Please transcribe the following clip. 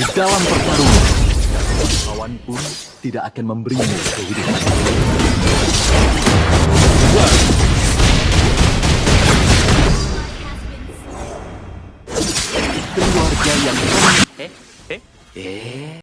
Di dalam pertarungan, lawan pun tidak akan memberimu kehidupan. Keluarga yang Eh, eh, eh?